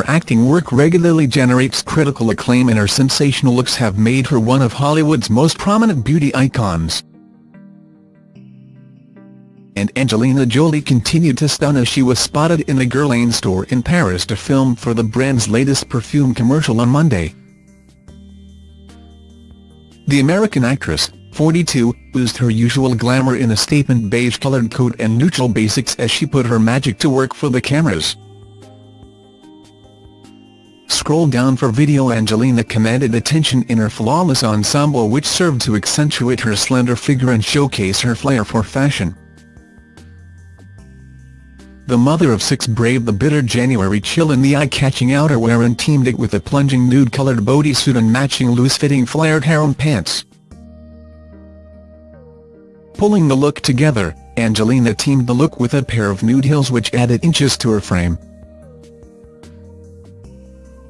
her acting work regularly generates critical acclaim and her sensational looks have made her one of Hollywood's most prominent beauty icons. And Angelina Jolie continued to stun as she was spotted in a Guerlain store in Paris to film for the brand's latest perfume commercial on Monday. The American actress, 42, oozed her usual glamour in a statement beige-coloured coat and neutral basics as she put her magic to work for the cameras. Scroll down for video Angelina commanded attention in her flawless ensemble which served to accentuate her slender figure and showcase her flair for fashion. The mother of six braved the bitter January chill in the eye-catching outerwear and teamed it with a plunging nude-coloured bodysuit and matching loose-fitting flared harem pants. Pulling the look together, Angelina teamed the look with a pair of nude heels which added inches to her frame.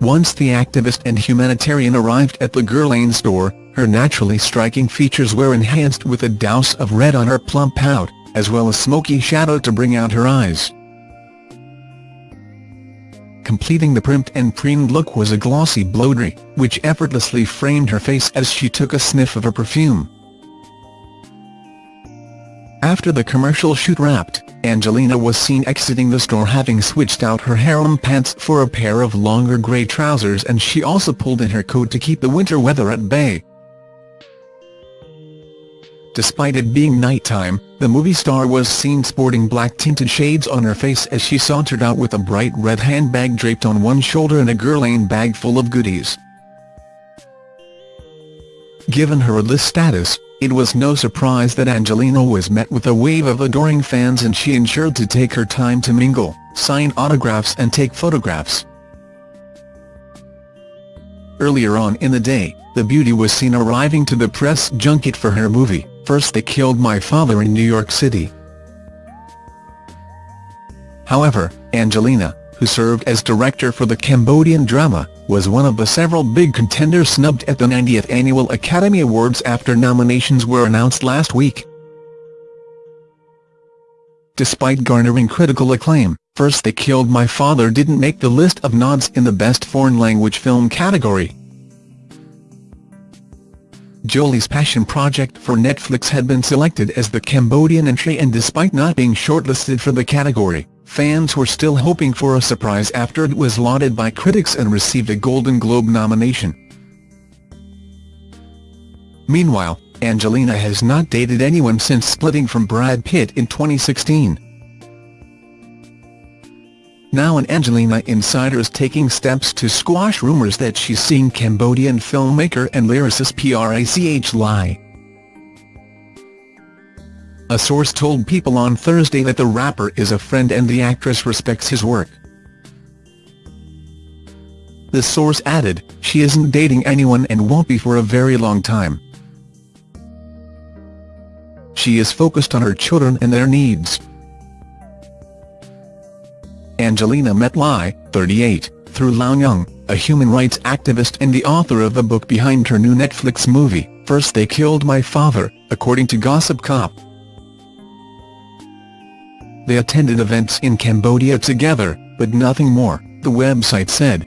Once the activist and humanitarian arrived at the Guerlain store, her naturally striking features were enhanced with a douse of red on her plump pout, as well as smoky shadow to bring out her eyes. Completing the primped and preened look was a glossy blowdry, which effortlessly framed her face as she took a sniff of her perfume. After the commercial shoot wrapped, Angelina was seen exiting the store having switched out her harem pants for a pair of longer grey trousers and she also pulled in her coat to keep the winter weather at bay. Despite it being nighttime, the movie star was seen sporting black-tinted shades on her face as she sauntered out with a bright red handbag draped on one shoulder and a Guerlain bag full of goodies. Given her A-list status, it was no surprise that Angelina was met with a wave of adoring fans and she ensured to take her time to mingle, sign autographs and take photographs. Earlier on in the day, the beauty was seen arriving to the press junket for her movie, First They Killed My Father in New York City. However, Angelina, who served as director for the Cambodian drama, was one of the several big contenders snubbed at the 90th Annual Academy Awards after nominations were announced last week. Despite garnering critical acclaim, First They Killed My Father didn't make the list of nods in the Best Foreign Language Film category. Jolie's passion project for Netflix had been selected as the Cambodian entry and despite not being shortlisted for the category, fans were still hoping for a surprise after it was lauded by critics and received a Golden Globe nomination. Meanwhile, Angelina has not dated anyone since splitting from Brad Pitt in 2016. Now an Angelina insider is taking steps to squash rumours that she's seeing Cambodian filmmaker and lyricist Prach Ly. A source told People on Thursday that the rapper is a friend and the actress respects his work. The source added, she isn't dating anyone and won't be for a very long time. She is focused on her children and their needs. Angelina met Ly, 38, through Loung Ung, a human rights activist and the author of the book behind her new Netflix movie, First They Killed My Father, according to Gossip Cop. They attended events in Cambodia together, but nothing more, the website said.